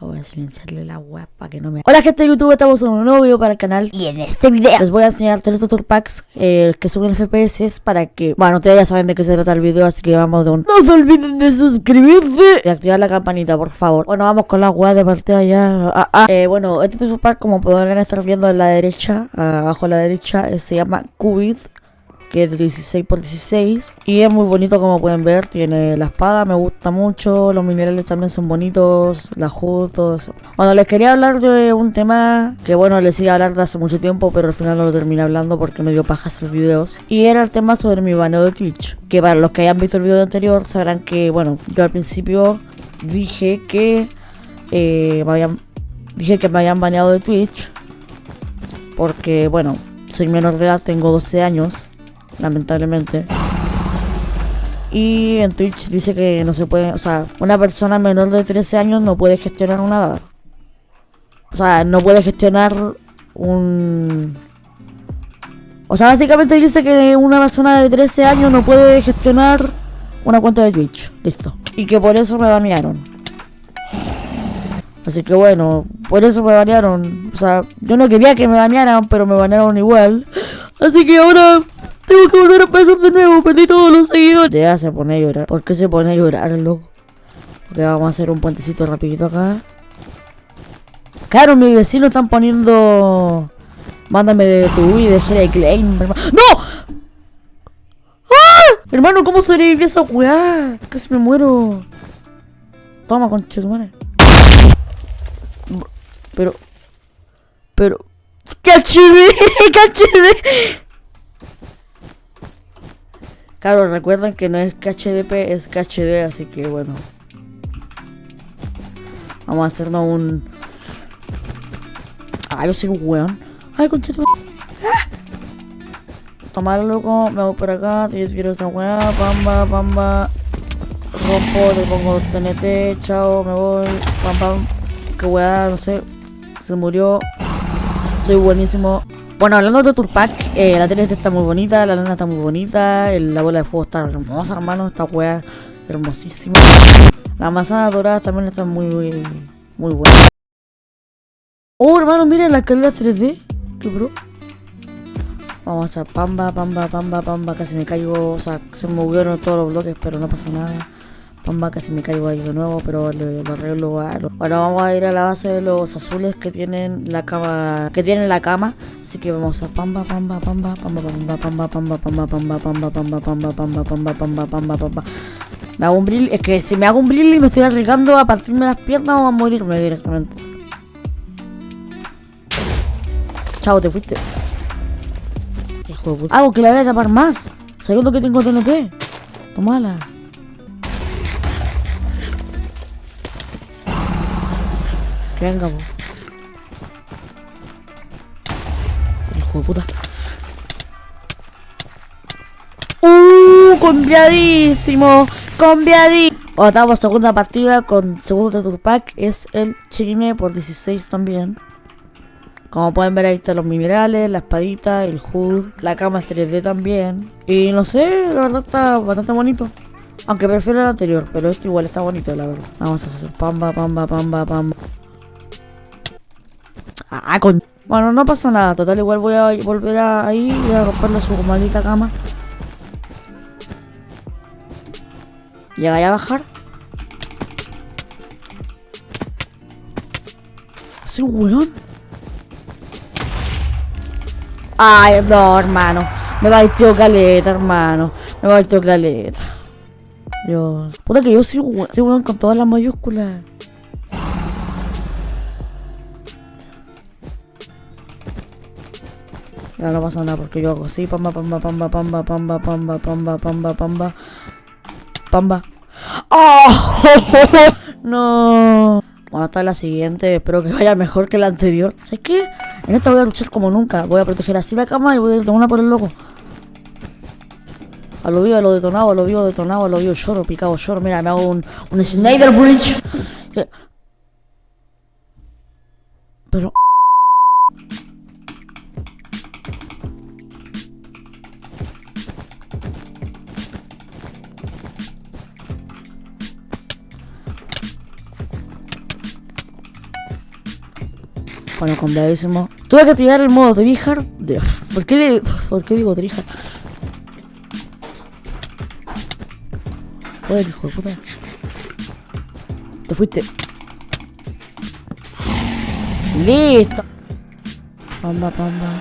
Voy a silenciarle la web para que no me... Hola gente de YouTube, estamos en un nuevo video para el canal. Y en este video. Les voy a enseñar tres tutor packs eh, que suben FPS para que... Bueno, ustedes ya saben de qué se trata el video, así que vamos de un... No se olviden de suscribirse y activar la campanita, por favor. Bueno, vamos con la web de partida ya ah, ah. Eh, Bueno, este tutor pack, como podrán estar viendo en la derecha, abajo a la derecha, eh, se llama Qubit que es de 16 por 16 y es muy bonito como pueden ver, tiene la espada, me gusta mucho, los minerales también son bonitos, la HUD, todo eso. Bueno, les quería hablar de un tema que bueno, les iba a hablar de hace mucho tiempo, pero al final no lo terminé hablando porque me dio paja sus videos. Y era el tema sobre mi baneo de Twitch, que para los que hayan visto el video anterior sabrán que, bueno, yo al principio dije que eh, me habían, dije que me habían baneado de Twitch porque, bueno, soy menor de edad, tengo 12 años lamentablemente. Y en Twitch dice que no se puede, o sea, una persona menor de 13 años no puede gestionar una... O sea, no puede gestionar un... O sea, básicamente dice que una persona de 13 años no puede gestionar una cuenta de Twitch. Listo. Y que por eso me banearon. Así que bueno, por eso me banearon. O sea, yo no quería que me banearan, pero me banearon igual. Así que ahora tengo que volver a empezar de nuevo, perdí todos los seguidores. Ya se pone a llorar. ¿Por qué se pone a llorar, loco? Porque vamos a hacer un puentecito rapidito acá. Claro, mis vecinos están poniendo... Mándame de tu y de Jera Klein, ¡No! ¡Ah! Hermano, ¿cómo sobreviví esa weá? Casi me muero. Toma, conchetumare. Pero... Pero... ¡Cachede! ¡Cachede! Claro, recuerden que no es KHDP, es KHD, así que bueno. Vamos a hacernos un... Ay, yo soy un weón. Ay, conchito. ¡Ah! Tomar loco, me voy por acá, yo quiero esa weá, pamba, pamba. Rompo, le pongo TNT, chao, me voy, pam, pam. Que weá, no sé. Se murió. Soy buenísimo. Bueno, hablando de Turpac, eh, la tele está muy bonita, la lana está muy bonita, la bola de fuego está hermosa, hermano, esta wea hermosísima. La manzana dorada también está muy, muy, buena. Oh, hermano, miren la calidad 3D. Qué bro. Vamos a pamba, pamba, pamba, pamba. Casi me caigo, o sea, se movieron todos los bloques, pero no pasa nada. Pamba casi me caigo ahí de nuevo, pero lo, arreglo. Bueno, vamos a ir a la base de los azules que tienen la cama, que tienen la cama. Así que vamos a pamba, pamba, pamba, pamba, pamba, pamba, pamba, pamba, pamba, pamba, pamba, pamba, pamba, pamba, pamba, pamba, pamba. Me hago un brill, es que si me hago un brill y me estoy arriesgando a partirme las piernas o a morirme directamente. Chao, te fuiste. Hijo de puta. Hago que la voy a tapar más. Segundo que tengo TNT. Tómala. Venga, po. Hijo de puta. ¡Uh! Conviadísimo. Conviadísimo. Estamos segunda partida con segundo Turpack. Es el chime por 16 también. Como pueden ver ahí están los minerales, la espadita, el HUD, la cama es 3D también. Y no sé, la verdad está bastante bonito. Aunque prefiero el anterior, pero este igual está bonito, la verdad. Vamos a hacer pamba, pamba, pamba, pamba. Ah, con... Bueno, no pasa nada. Total, igual voy a volver a ahí y a romperle su maldita cama. Llega a bajar. ¿Soy un weón? Ay, no, hermano. Me va el tío caleta, hermano. Me tío caleta. Dios. Puta que yo soy un weón con todas las mayúsculas. Ya no pasa nada porque yo hago así, pamba, pamba, pamba, pamba, pamba, pamba, pamba, pamba, pamba, pamba. ¡Oh! no. Bueno, hasta la siguiente. Espero que vaya mejor que la anterior. ¿Sabes qué? En esta voy a luchar como nunca. Voy a proteger así la cama y voy a una por el loco. A lo vivo, a lo detonado, a lo vivo detonado, a lo vivo lloro, picado lloro. Mira, me hago un, un Snyder Bridge. Pero... Bueno, complicadísimo. Tuve que pillar el modo tryhard. De- ¿Por qué, le- ¿Por qué digo tryhard? Joder, hijo de puta. Te fuiste. Listo. Pamba, pamba.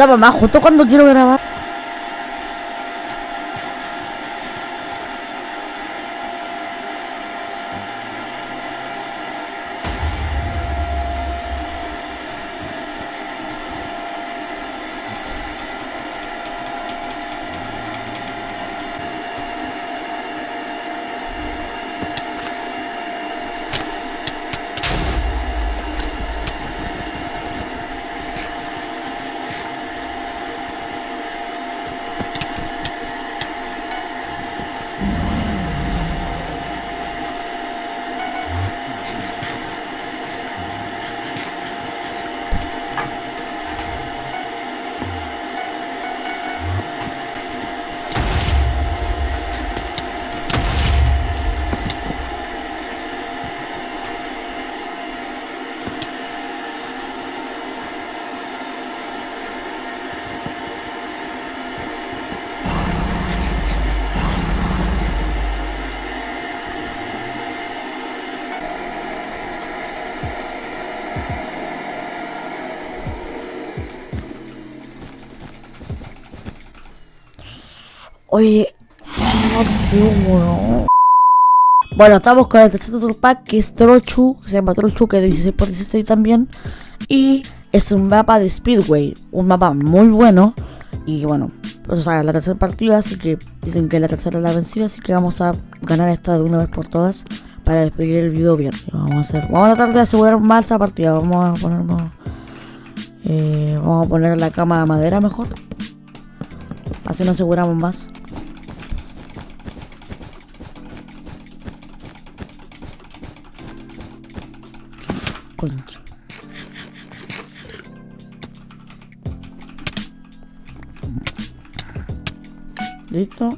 Puta mamá, justo cuando quiero grabar. Oye, weón. Bueno, estamos con el tercer Tour Pack que es Trochu, se llama Trochu, que es 16 por 16 también. Y es un mapa de Speedway, un mapa muy bueno. Y bueno, pues o sea, la tercera partida, así que dicen que la tercera es la vencida, así que vamos a ganar esta de una vez por todas para despedir el video bien. Vamos a hacer, vamos a tratar de asegurar más la partida, vamos a ponernos, eh, vamos a poner la cama de madera mejor. Así nos aseguramos más. Listo.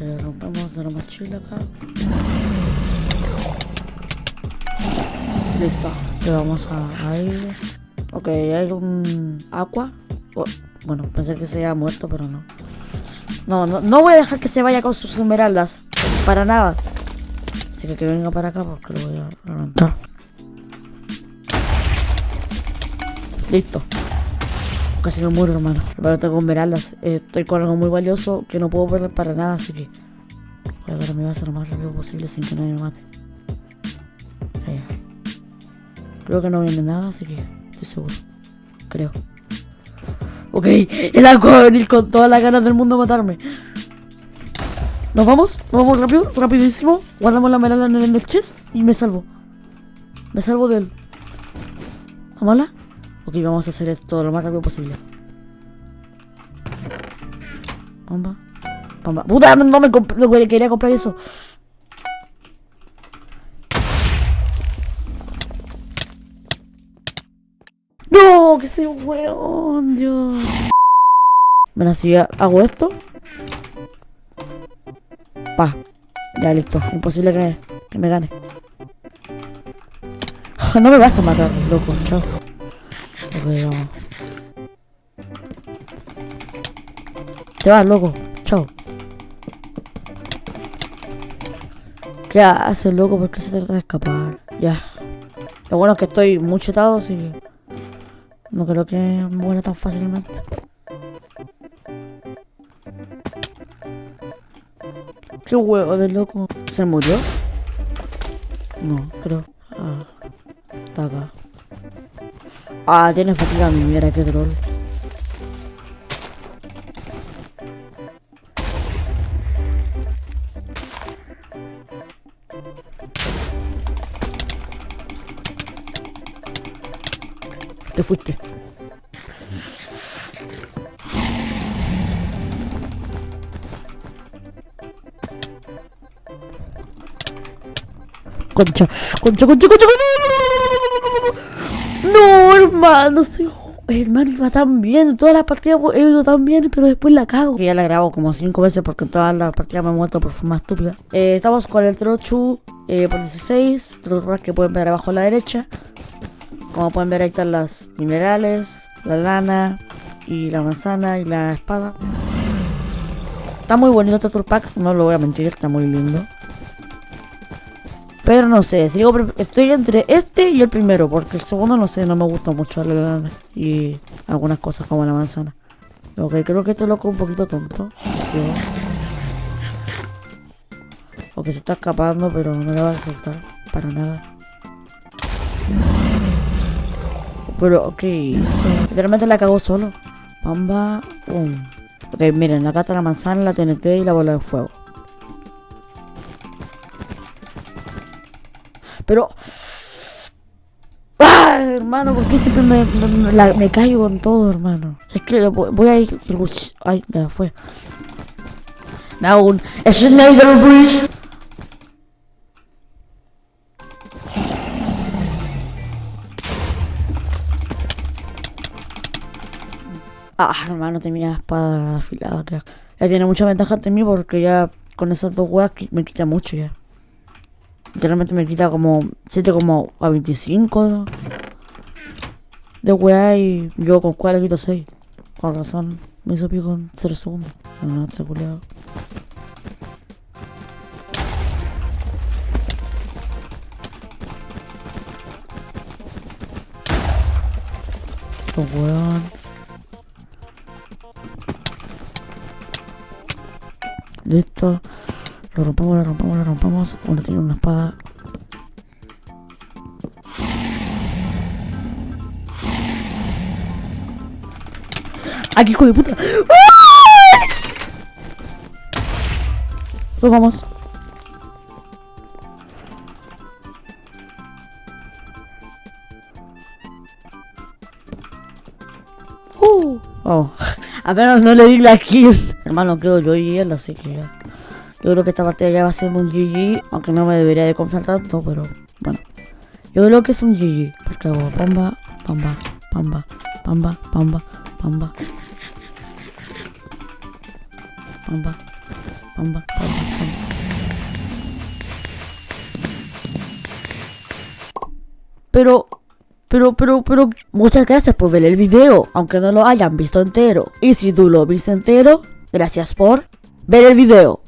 Eh, rompemos de la mochila acá. Listo. Le vamos a, ir. Ok, hay un agua. Bueno, pensé que se había muerto, pero no. No, no, no voy a dejar que se vaya con sus esmeraldas. Para nada. Así que que venga para acá porque lo voy a levantar. Listo. Casi me muero, hermano. Pero tengo esmeraldas. Eh, Estoy con algo muy valioso que no puedo perder para nada, así que voy a agarrar mi base lo más rápido posible sin que nadie me mate. Creo que no viene nada, así que estoy seguro. Creo. Ok, el a venir con todas las ganas del mundo a matarme. Nos vamos, nos vamos rápido, rapidísimo. Guardamos la medalla en el, chest y me salvo. Me salvo de él. ¿Amala? Ok, vamos a hacer esto lo más rápido posible. Bomba. Bomba. ¡Puta! No me comp- no quería comprar eso. ¡No! ¡Que soy un weón! ¡Dios! Bueno, si hago esto. Pa. Ya listo. Imposible que, me gane. No me vas a matar, loco. Chao. Ok, vamos. Te vas, loco. Chao. ¿Qué haces, loco? ¿Por qué se trata de escapar? Ya. Lo bueno es que estoy muy chetado, así que... No creo que muera tan fácilmente. Qué huevo de loco. ¿Se murió? No, creo. Ah, está acá. Ah, tiene fatiga mi mierda, qué troll. Te fuiste. Concha, concha, concha, concha, concha. No, hermano, soy... Hermano, iba tan bien, en todas las partidas he ido tan bien, pero después la cago. Ya la grabo como cinco veces porque en todas las partidas me he muerto por forma estúpida. Eh, estamos con el Trochu eh, por 16, Trochu que pueden ver abajo a la derecha. Como pueden ver ahí están las minerales, la lana y la manzana y la espada. Está muy bonito este pack, no lo voy a mentir, está muy lindo. Pero no sé, sigo estoy entre este y el primero, porque el segundo no sé, no me gusta mucho la y algunas cosas como la manzana. Que creo que este loco un poquito tonto. Sí. O que se está escapando, pero no le va a soltar para nada. Pero, ok? Literalmente la cagó solo. Pamba, um. Ok, miren, acá está la manzana, la TNT y la bola de fuego. Pero... ¡Ah, hermano! ¿Por qué siempre me, me, me caigo en todo, hermano? Es que voy, a ir... Ay, ya fue. Now, un Schneider Bridge. Ah, hermano, tenía espada afilada. Ya tiene mucha ventaja ante mí porque ya con esas dos weas me quita mucho ya. Literalmente me quita como 7 como a 25 de weá y yo con cuál le quito 6. Con razón, me hizo pico en 0 segundos. No, no, está culiado. weón. Listo. Lo rompamos, lo rompamos, lo rompamos. Uno tiene una espada. ¡Aquí, hijo de puta! Lo vamos. Uh. Oh. Apenas no le di la kill. Hermano, quedo yo y él, así que ya. Yo creo que esta partida ya va a ser un GG, aunque no me debería de confiar tanto, pero bueno. Yo creo que es un GG, porque hago pamba, pamba, pamba, pamba, pamba, pamba. Pamba, pamba, pamba, pamba. Pero, pero, pero, pero, muchas gracias por ver el video, aunque no lo hayan visto entero. Y si tú lo viste entero, gracias por ver el video.